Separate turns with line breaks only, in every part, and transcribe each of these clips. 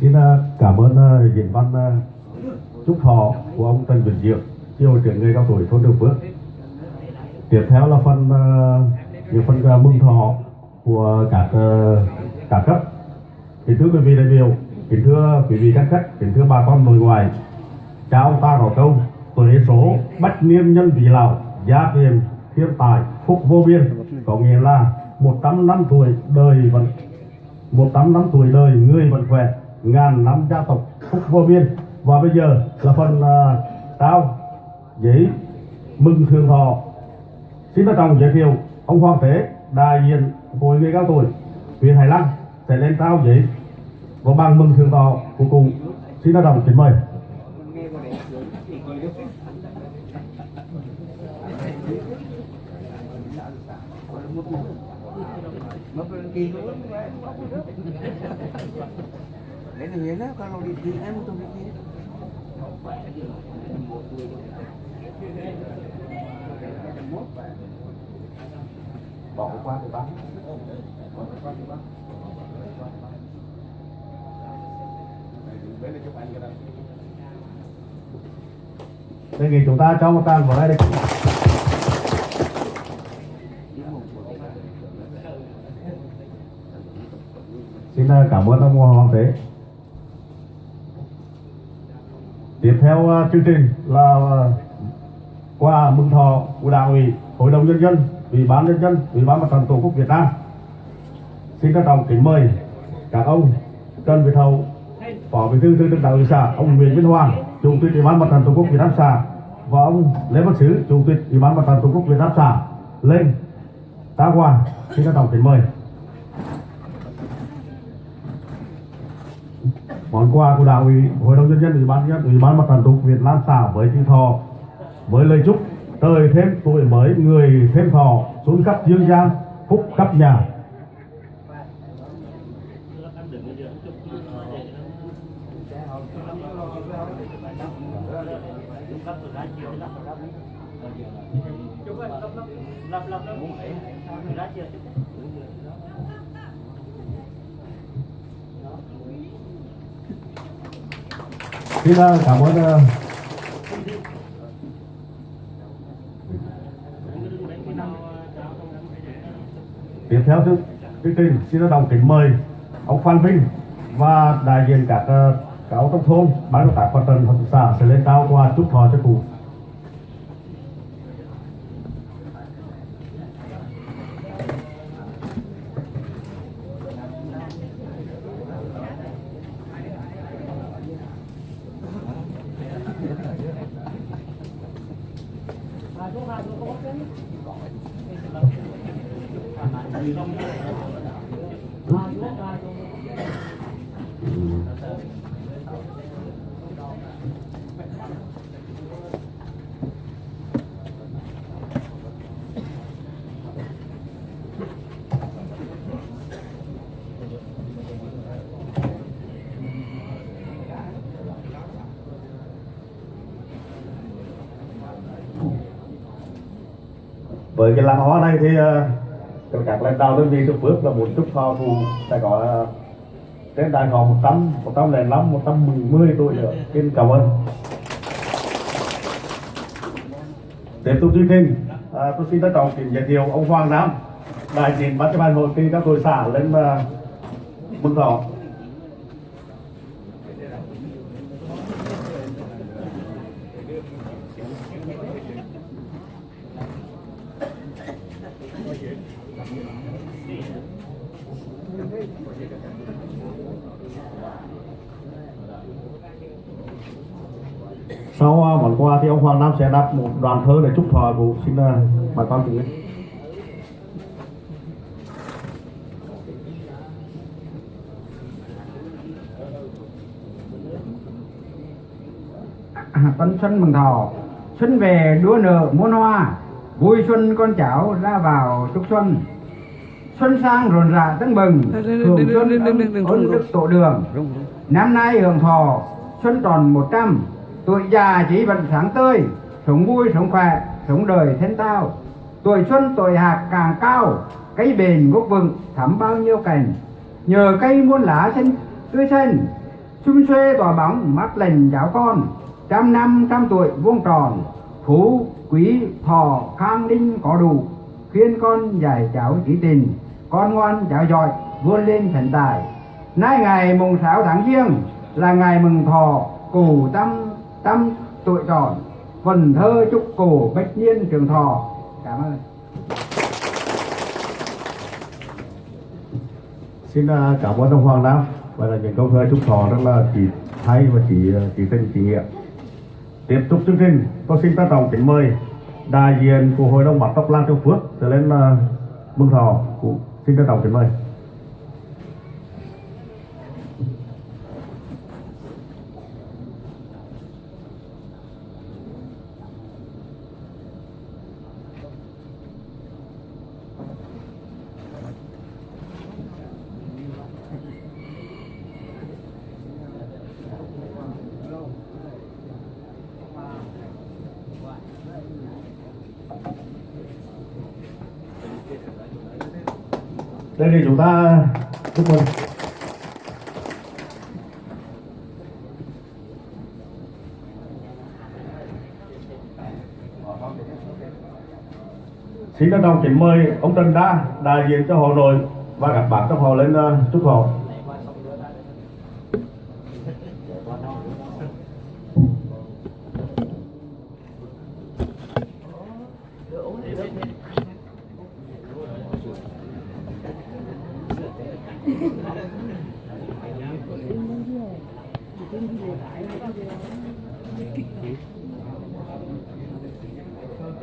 Xin à, cảm ơn à, diễn văn à, chúc thọ của ông Trần Vĩnh Diệu, chi hội trưởng người cao tuổi thôn Đường Phước. Tiếp theo là phần những phần mừng thọ của các các cấp. Kính thưa quý vị đại biểu, kính thưa quý vị các khách, kính thưa bà con nội ngoại. Cha ông ta có câu tuế số bách niên nhân vị lão gia tiền thiên tài phúc vô biên có nghĩa là 100 năm tuổi đời vẫn 100 năm tuổi đời người vẫn khỏe ngàn năm gia tộc phúc vô biên. Và bây giờ là phần à, uh, trao giấy mừng thường thọ xin trân trọng giới thiệu ông Hoàng Thế đại diện hội người cao tuổi huyện Hải Lăng sẽ lên tao giấy và bằng mừng thường thọ của cùng xin trân trọng kính mời.
Lain yang lah kalau di DM tu fikir.
bỏ qua thì bác. Đề nghị chúng ta cho một tràng vào đây. Đi xin ờ, cảm ơn ông Hoàng Tế tiếp theo à, chương trình là à, qua mừng thọ của đảng ủy, hội đồng nhân dân, ủy ban nhân dân, ủy ban mặt trận tổ quốc việt nam. Xin trân trọng kính mời các ông trần việt hậu, phó bí thư thường trực đảng ủy xã, ông nguyễn minh hoàng, chủ tịch ủy ban mặt trận tổ quốc việt nam xã và ông lê văn sứ, chủ tịch ủy ban mặt trận tổ quốc việt nam xã lên tá quà xin trân trọng kính mời. Món quà của đảng ủy, hội đồng nhân dân, ủy ban nhân ủy ban mặt trận tổ quốc việt nam xã với chữ thọ, với lời chúc trời thêm tuổi mới, người thêm thọ xuống khắp dương gian phúc khắp nhà. Xin cảm ơn tiếp theo chương trình, xin đồng kính mời ông Phan Vinh và đại diện các cáo các ông trong thôn, ban công tác mặt trận hợp xã sẽ lên trao qua chúc thọ cho cụ. Với cái làng hoa này thì còn các lãnh đạo đơn vị trong phước là muốn chúc thọ cụ sẽ có trên đại họ 100, 105, 110 tuổi nữa. Xin cảm ơn. Tiếp tục chương trình, à, tôi xin trân trọng kính giới thiệu ông Hoàng Nam, đại diện ban chấp hành hội kỳ các tuổi xã lên uh, mừng thọ. Sau uh, món quà thì ông Hoàng Nam sẽ đọc một đoạn thơ để chúc thọ cụ xin uh, bà con cùng nghe.
tân xuân mừng thọ xuân về đua nở muôn hoa vui xuân con cháu ra vào chúc xuân. Xuân sang rộn rã tưng bừng hưởng xuân ơn đức tổ đường. Năm nay hưởng thọ xuân tròn một trăm tuổi già chỉ vẫn sáng tươi, sống vui, sống khỏe, sống đời thiên tao. Tuổi xuân, tuổi hạt càng cao cây bền gốc vững thắm bao nhiêu cành nhờ cây muôn lá xanh, tươi xanh Xung xuê tỏa bóng mắt lành giáo con. Trăm năm, trăm tuổi vuông tròn, Phú, quý, thọ, khang linh có đủ. Khuyên con dạy cháu chỉ tình, Con ngoan cháu giỏi, vươn lên thành tài. Nay ngày mùng 6 tháng giêng Là ngày mừng thọ cù tâm trăm tuổi tròn Phần thơ chúc cổ bách niên trường thọ. Cảm ơn.
Xin à, cảm ơn ông Hoàng Nam. Và là những câu thơ chúc thọ rất là chỉ hay và chỉ à, chỉ tình chỉ nghĩa. Tiếp tục chương trình tôi xin trân trọng kính mời đại diện của hội đồng bắt tóc lan châu phước trở lên uh, mừng thọ. Xin trân trọng kính mời. Đây thì chúng ta chúc mừng. Xin trân trọng kính mời ông Trần Đa đại diện cho hội nội và các bạn trong họ lên ờ, chúc họ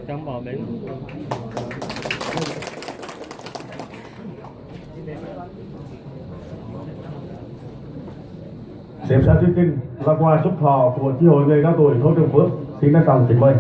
trong bò bến
Tiếp theo chương trình là quà chúc thọ của chi hội người cao tuổi thôn Trường Phước. Xin trân trọng kính mời.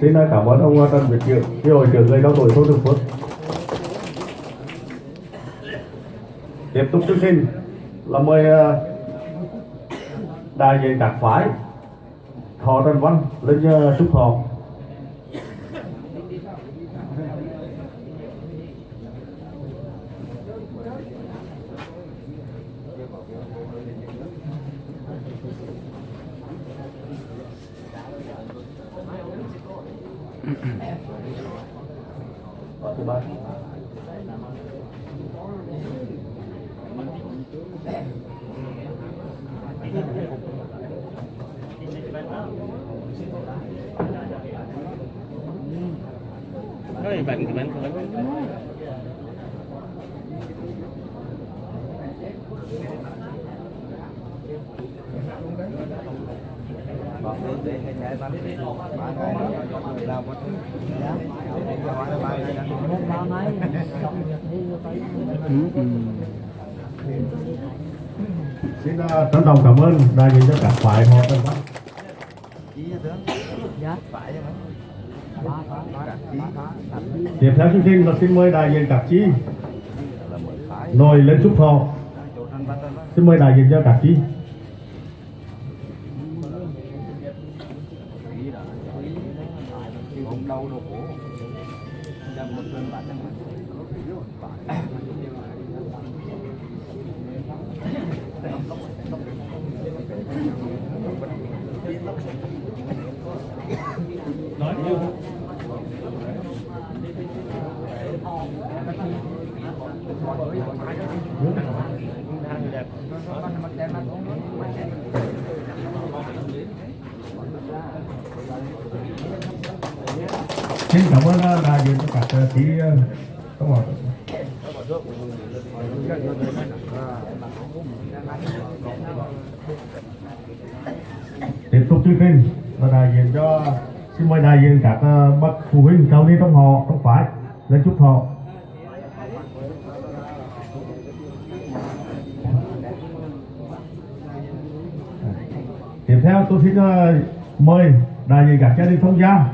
Xin cảm ơn ông Trần Việt Diệu, chi hội trưởng người cao tuổi thôn Trường Phước. Tiếp tục chương trình là mời ờ, đại diện các phái Thọ Trần Văn lên xúc chúc họ. Thứ ba.
cái bệnh cái bệnh cái bệnh
Bọn để để hay chạy bắn đi. Ba ngày làm một thứ. Để cho hỏi là ba ngày đã.
Xin ờ, trân trọng cảm ơn đại diện cho các phái họ Trần Văn.
Dạ. Phải chứ mấy. Chí.
Tiếp theo chương trình là xin mời đại diện các chi nồi lên chúc thọ. Xin mời đại diện cho các chi. Xin cảm ơn ờ, đại diện cho các ờ, các bạn ờ, tiếp tục chương trình và đại diện cho xin mời đại diện các ờ, bậc phụ huynh cao đi trong họ trong phải lên chúc họ tiếp theo tôi xin ờ, mời đại diện các gia đình thông gia